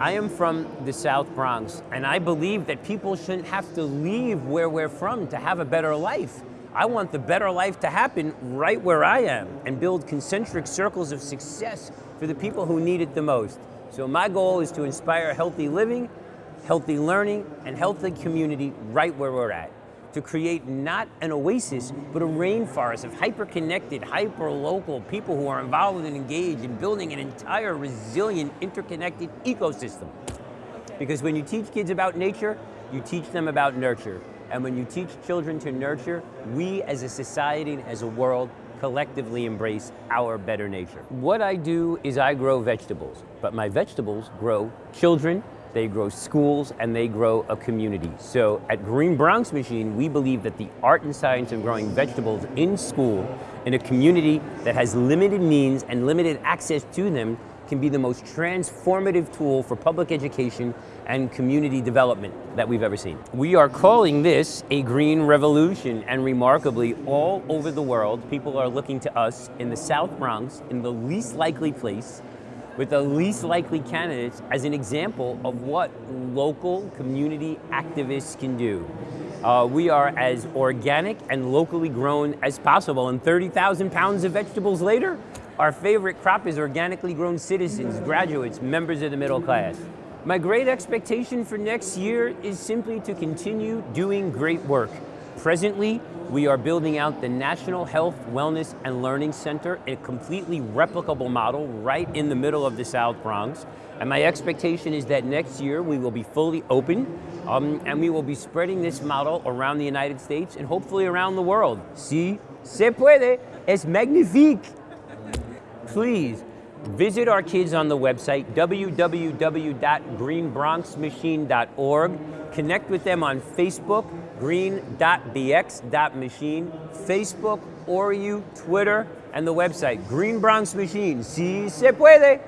I am from the South Bronx, and I believe that people shouldn't have to leave where we're from to have a better life. I want the better life to happen right where I am and build concentric circles of success for the people who need it the most. So my goal is to inspire healthy living, healthy learning, and healthy community right where we're at to create not an oasis, but a rainforest of hyper-connected, hyper-local people who are involved and engaged in building an entire resilient, interconnected ecosystem. Because when you teach kids about nature, you teach them about nurture. And when you teach children to nurture, we as a society and as a world collectively embrace our better nature. What I do is I grow vegetables, but my vegetables grow children, they grow schools, and they grow a community. So at Green Bronx Machine, we believe that the art and science of growing vegetables in school, in a community that has limited means and limited access to them, can be the most transformative tool for public education and community development that we've ever seen. We are calling this a green revolution and remarkably all over the world people are looking to us in the South Bronx in the least likely place with the least likely candidates as an example of what local community activists can do. Uh, we are as organic and locally grown as possible, and 30,000 pounds of vegetables later, our favorite crop is organically grown citizens, graduates, members of the middle class. My great expectation for next year is simply to continue doing great work. Presently, we are building out the National Health, Wellness, and Learning Center, a completely replicable model right in the middle of the South Bronx. And my expectation is that next year we will be fully open um, and we will be spreading this model around the United States and hopefully around the world. Si se puede, es magnifique. Please visit our kids on the website www.greenbronxmachine.org. Connect with them on Facebook, green.bx.machine, Facebook, Oru, Twitter, and the website, Green Bronx Machine. Si se puede.